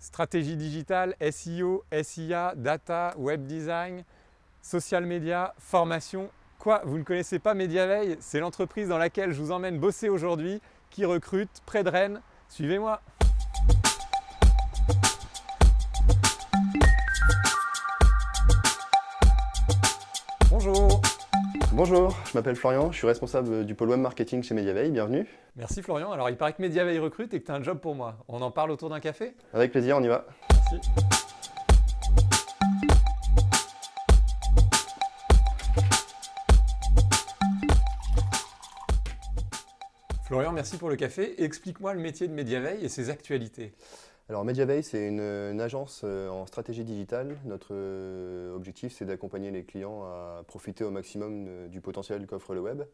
Stratégie digitale, SEO, SIA, data, web design, social media, formation. Quoi, vous ne connaissez pas Mediaveil? C'est l'entreprise dans laquelle je vous emmène bosser aujourd'hui, qui recrute près de Rennes. Suivez-moi Bonjour, je m'appelle Florian, je suis responsable du pôle web marketing chez Mediaveil, bienvenue. Merci Florian, alors il paraît que Mediaveil recrute et que tu as un job pour moi. On en parle autour d'un café? Avec plaisir, on y va. Merci. Florian, merci pour le café. Explique-moi le métier de Mediaveil et ses actualités. Alors Mediaveil, c'est une, agence euh, en stratégie digitale. Notre euh, objectif, c'est d'accompagner les clients à profiter au maximum du potentiel qu'offre le web.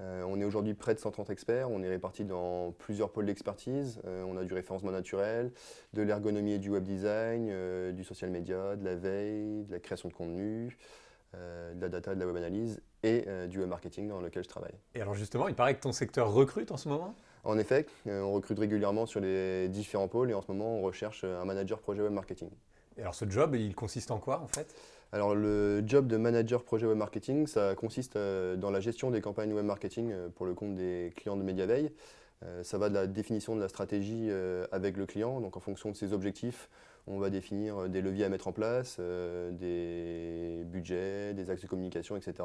Euh, on est aujourd'hui près de 130 experts, on est répartis dans plusieurs pôles d'expertise. on a du référencement naturel, de l'ergonomie et du web design, du social media, de la veille, de la création de contenu, de la data, de la web analyse et du web marketing dans lequel je travaille. Et alors justement, il paraît que ton secteur recrute en ce moment? En effet, euh, on recrute régulièrement sur les différents pôles et en ce moment, on recherche un manager projet web marketing. Et alors ce job, il consiste en quoi en fait? Alors le job de manager projet web marketing, ça consiste euh, dans la gestion des campagnes web marketing euh, pour le compte des clients de Mediaveil. Ça va de la définition de la stratégie avec le client, donc en fonction de ses objectifs, on va définir des leviers à mettre en place, des budgets, des axes de communication, etc.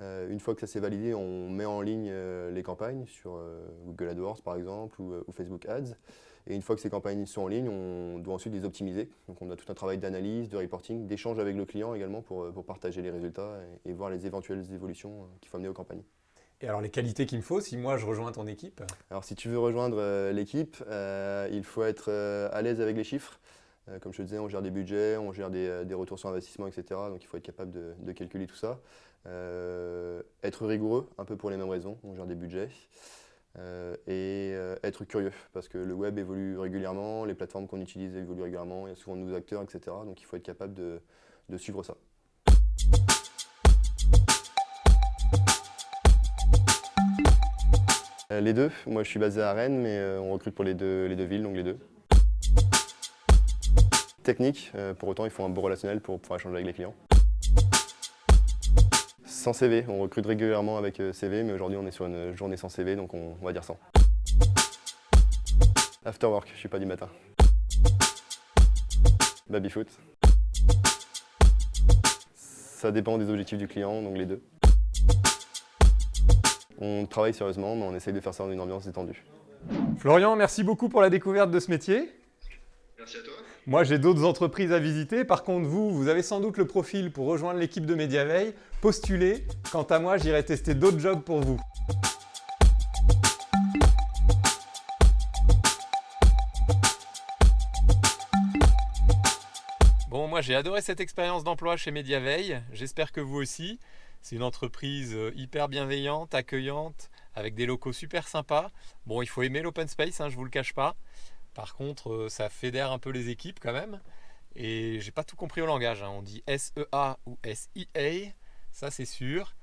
Euh, une fois que ça s'est validé, on met en ligne euh, les campagnes sur euh, Google AdWords par exemple ou, Facebook Ads. Et une fois que ces campagnes sont en ligne, on doit ensuite les optimiser. Donc on a tout un travail d'analyse, de reporting, d'échange avec le client également pour, partager les résultats et, voir les éventuelles évolutions qu'il faut amener aux campagnes. Et alors les qualités qu'il me faut si moi je rejoins ton équipe? Alors si tu veux rejoindre l'équipe, il faut être à l'aise avec les chiffres. Comme je te disais, on gère des budgets, on gère des, retours sur investissement, etc. Donc il faut être capable de calculer tout ça. Euh, être rigoureux, un peu pour les mêmes raisons, on gère des budgets. Euh, et euh, être curieux, parce que le web évolue régulièrement, les plateformes qu'on utilise évoluent régulièrement, il y a souvent de nouveaux acteurs, etc. Donc il faut être capable de, suivre ça. Les deux, moi je suis basé à Rennes, mais on recrute pour les deux, les deux villes, donc les deux. Technique, pour autant il faut un bon relationnel pour pouvoir échanger avec les clients. Sans CV, on recrute régulièrement avec euh, CV, mais aujourd'hui on est sur une journée sans CV, donc on, va dire sans. After work, je suis pas du matin. Babyfoot. Ça dépend des objectifs du client, donc les deux. On travaille sérieusement, mais on essaye de faire ça dans une ambiance détendue. Florian, merci beaucoup pour la découverte de ce métier. Merci à toi. Moi, j'ai d'autres entreprises à visiter. Par contre, vous, vous avez sans doute le profil pour rejoindre l'équipe de Mediaveil. Postulez. Quant à moi, j'irai tester d'autres jobs pour vous. Bon, moi j'ai adoré cette expérience d'emploi chez Mediaveil. J'espère que vous aussi. C'est une entreprise euh, hyper bienveillante, accueillante, avec des locaux super sympas. Bon, il faut aimer l'open space, hein, je vous le cache pas. Par contre, euh, ça fédère un peu les équipes quand même. Et j'ai pas tout compris au langage. Hein. On dit SEA ou SIA, ça c'est sûr.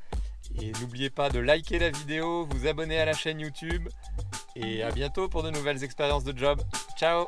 Et n'oubliez pas de liker la vidéo, vous abonner à la chaîne YouTube. Et à bientôt pour de nouvelles expériences de job. Ciao